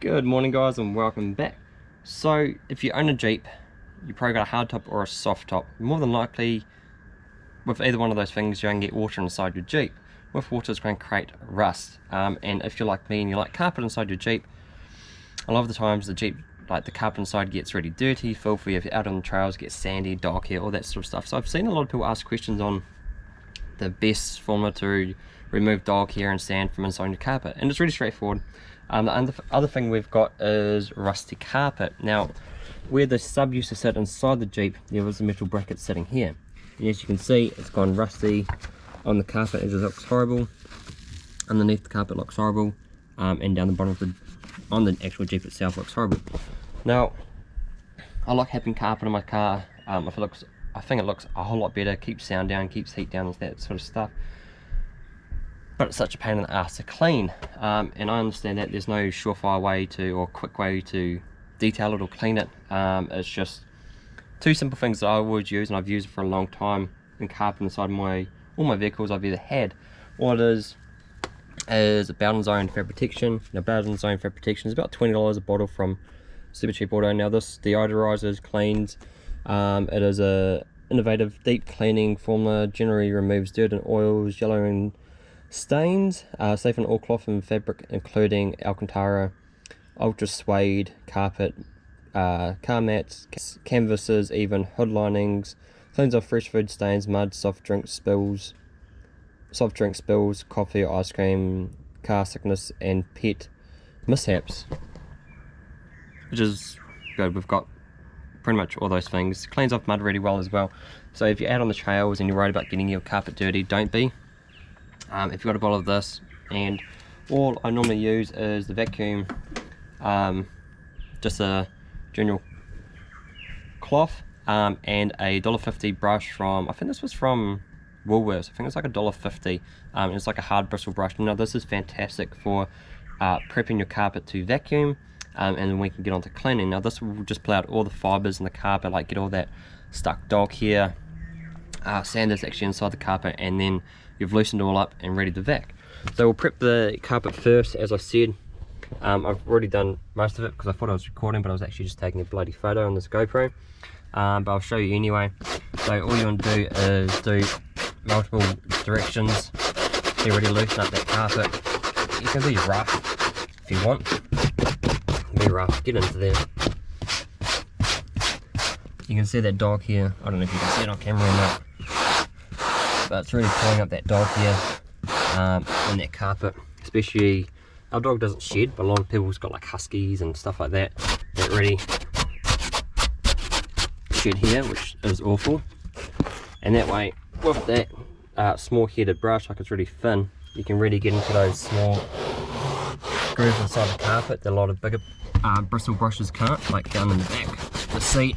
Good morning guys and welcome back. So if you own a Jeep, you probably got a hard top or a soft top. More than likely with either one of those things you're going to get water inside your Jeep. With water it's going to create rust um, and if you're like me and you like carpet inside your Jeep, a lot of the times the Jeep, like the carpet inside gets really dirty, filthy, if you're out on the trails gets sandy, dog hair, all that sort of stuff. So I've seen a lot of people ask questions on the best formula to remove dog hair and sand from inside your carpet and it's really straightforward um, the other thing we've got is rusty carpet. Now, where the sub used to sit inside the Jeep, there was a metal bracket sitting here. And as you can see, it's gone rusty on the carpet. It looks horrible. Underneath the carpet looks horrible. Um, and down the bottom of the, on the actual Jeep itself looks horrible. Now, I like having carpet in my car. Um, if it looks, I think it looks a whole lot better, keeps sound down, keeps heat down, and that sort of stuff but it's such a pain in the ass to clean. Um, and I understand that there's no surefire way to or quick way to detail it or clean it. Um, it's just two simple things that I would use and I've used for a long time in carpet inside my all my vehicles I've either had. What it is is a Bowden's Own Fab Protection. Now Bowden's Own Fab Protection is about $20 a bottle from Super Cheap Auto. Now this deodorizes cleans um, it is a innovative deep cleaning formula. Generally removes dirt and oils yellow and Stains, uh, safe on all cloth and fabric including Alcantara, Ultra Suede, carpet, uh, car mats, canvases, even hood linings, cleans off fresh food stains, mud, soft drink spills, soft drink spills, coffee, ice cream, car sickness and pet mishaps. Which is good, we've got pretty much all those things. Cleans off mud really well as well. So if you're out on the trails and you're worried about getting your carpet dirty, don't be um, if you've got a bottle of this and all I normally use is the vacuum um, just a general cloth um, and a $1.50 brush from I think this was from Woolworths. I think it's like a $1.50 um, it's like a hard bristle brush. Now this is fantastic for uh, prepping your carpet to vacuum um, and then we can get on to cleaning. Now this will just pull out all the fibers in the carpet like get all that stuck dog here uh, sand that's actually inside the carpet and then you've loosened all up and ready to vac. So we'll prep the carpet first as I said. Um, I've already done most of it because I thought I was recording but I was actually just taking a bloody photo on this GoPro. Um, but I'll show you anyway. So all you want to do is do multiple directions to really loosen up that carpet. You can be rough if you want. Be rough, get into there. You can see that dog here. I don't know if you can see it on camera or not but it's really pulling up that dog here um, in that carpet especially our dog doesn't shed but a lot of people's got like huskies and stuff like that that really shed here which is awful. And that way with that uh, small headed brush like it's really thin you can really get into those small grooves inside the carpet that a lot of bigger uh, bristle brushes can't like down in the back. The seat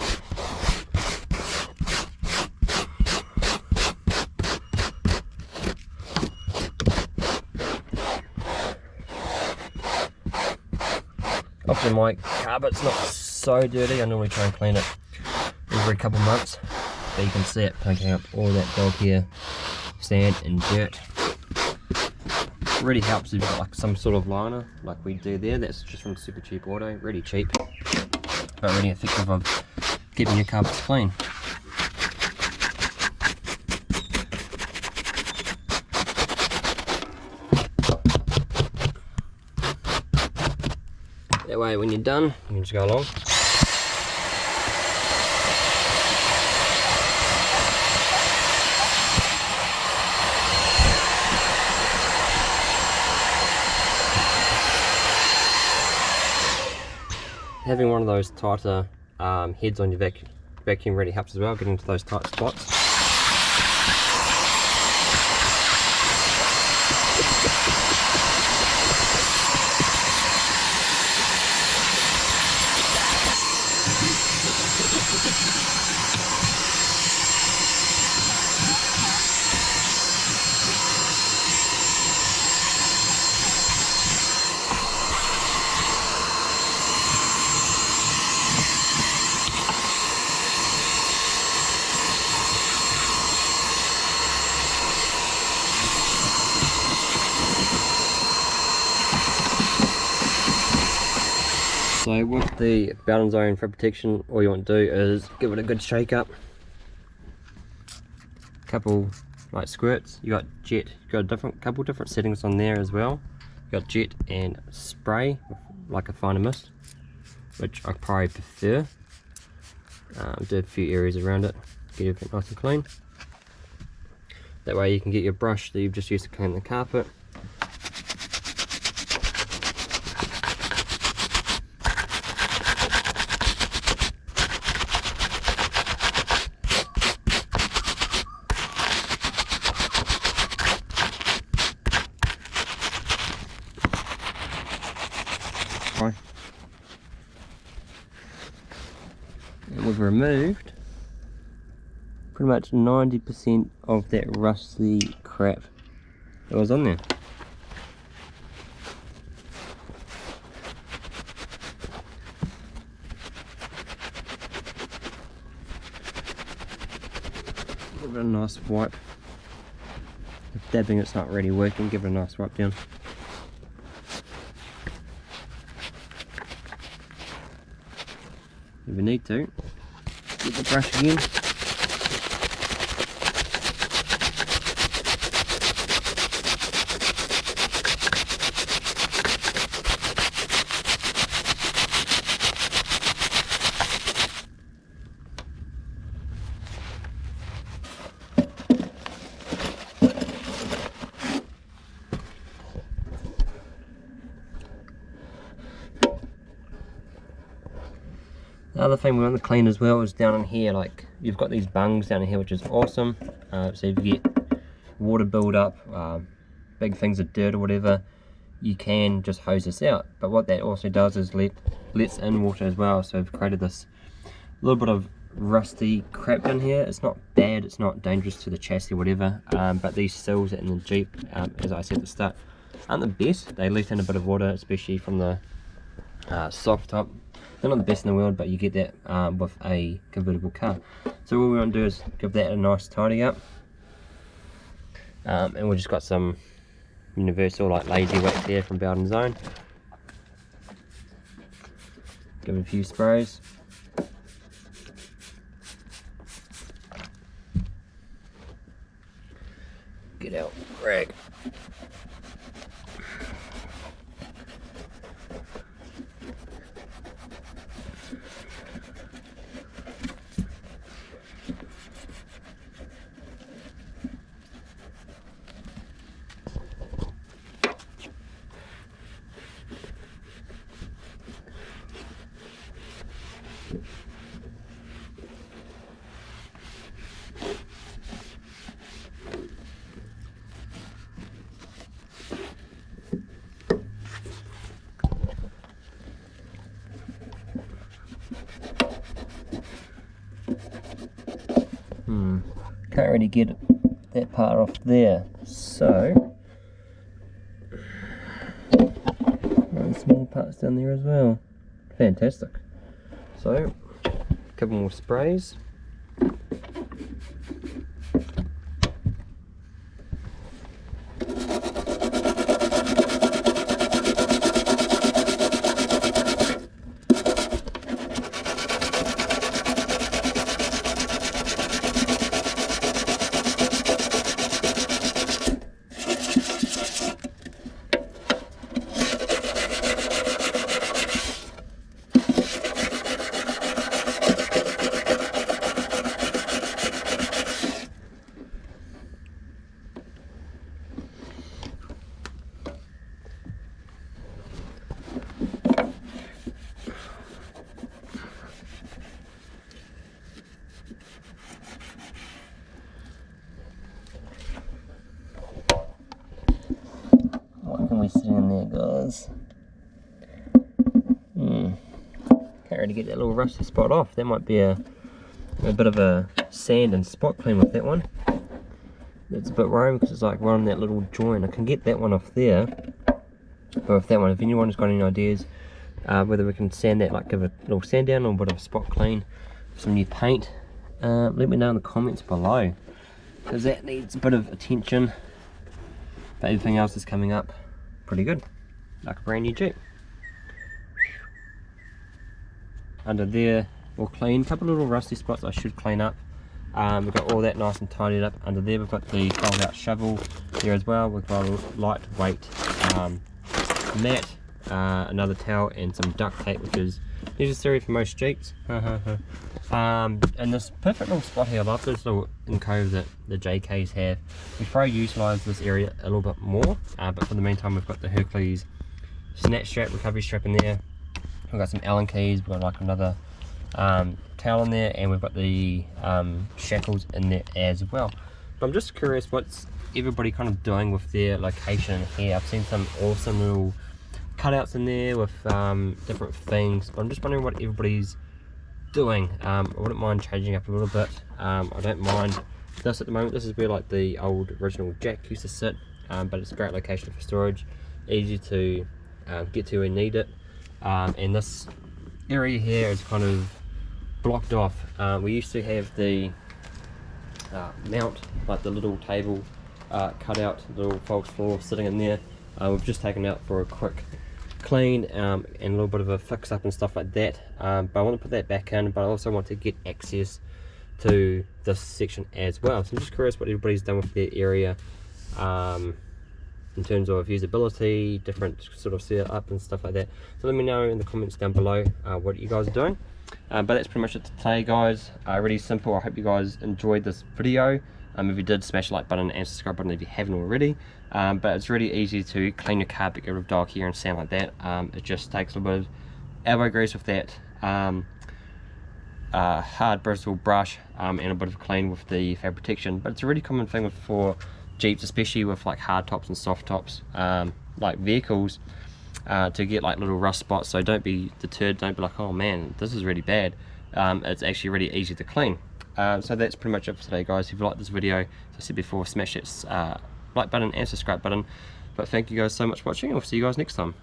Often my carpet's not so dirty, I normally try and clean it every couple months. But you can see it picking up all that dog hair, sand and dirt. Really helps if you've got like some sort of liner like we do there. That's just from Super Cheap Auto, really cheap, but really effective of keeping your carpets clean. Way when you're done, you can just go along. Having one of those tighter um, heads on your vac vacuum really helps as well, getting into those tight spots. With the Bowden's Own for protection, all you want to do is give it a good shake up. Couple like squirts. You got jet. You got a different couple different settings on there as well. You got jet and spray, like a finer mist, which I probably prefer. Um, do a few areas around it, get everything nice and clean. That way you can get your brush that you've just used to clean the carpet Removed pretty much 90% of that rusty crap that was on there. Give it a nice wipe. If dabbing it's not really working, give it a nice wipe down. if you need to. Get the brush again. Other thing we want to clean as well is down in here, like you've got these bungs down in here, which is awesome. Uh, so if you get water build up, uh, big things of dirt or whatever, you can just hose this out. But what that also does is let lets in water as well. So we've created this little bit of rusty crap down here. It's not bad, it's not dangerous to the chassis or whatever, um, but these sills in the Jeep, um, as I said at the start, aren't the best. They let in a bit of water, especially from the uh, soft top they're not the best in the world, but you get that um, with a convertible car. So what we want to do is give that a nice tidy up. Um, and we've just got some universal like lazy wax here from Bowden's Own. Give it a few sprays. Get out rag. Hmm, can't really get that part off there. So, small parts down there as well. Fantastic. So, a couple more sprays. Hmm. Can't really get that little rusty spot off. That might be a, a bit of a sand and spot clean with that one. It's a bit worrying because it's like right on that little joint. I can get that one off there. But if that one, if anyone's got any ideas, uh, whether we can sand that, like give a little sand down or a bit of a spot clean, some new paint, uh, let me know in the comments below. Because that needs a bit of attention. But everything else is coming up pretty good like a brand new Jeep. Under there all clean. A couple little rusty spots I should clean up. Um, we've got all that nice and tidied up under there. We've got the fold out shovel there as well. We've got a lightweight um, mat, uh, another towel and some duct tape which is necessary for most Jeeps. um, and this perfect little spot here, I love this little encove that the JKs have. We probably utilise this area a little bit more, uh, but for the meantime we've got the Hercules snatch strap, recovery strap in there. We've got some Allen keys, we've got like another um, towel in there, and we've got the um, shackles in there as well. But I'm just curious what's everybody kind of doing with their location here. I've seen some awesome little cutouts in there with um, different things, but I'm just wondering what everybody's doing. Um, I wouldn't mind changing up a little bit. Um, I don't mind this at the moment. This is where like the old original jack used to sit, um, but it's a great location for storage, easy to uh, get to when need it. Um, and this area here is kind of blocked off. Uh, we used to have the uh, mount, like the little table uh, cut out, little false floor sitting in there. Uh, we've just taken out for a quick clean um, and a little bit of a fix up and stuff like that. Um, but I want to put that back in, but I also want to get access to this section as well. So I'm just curious what everybody's done with their area. Um, in terms of usability, different sort of setup and stuff like that. So let me know in the comments down below uh, what you guys are doing. Uh, but that's pretty much it today guys. Uh, really simple. I hope you guys enjoyed this video. Um, if you did, smash the like button and subscribe button if you haven't already. Um, but it's really easy to clean your car, get rid of dog hair and sand like that. Um, it just takes a little bit of elbow grease with that um, uh, hard bristle brush um, and a bit of clean with the fab protection. But it's a really common thing for Jeeps, especially with like hard tops and soft tops, um, like vehicles, uh, to get like little rust spots. So don't be deterred, don't be like, oh man, this is really bad. Um, it's actually really easy to clean. Uh, so that's pretty much it for today guys. If you like this video, as I said before, smash that uh, like button and subscribe button. But thank you guys so much for watching we'll see you guys next time.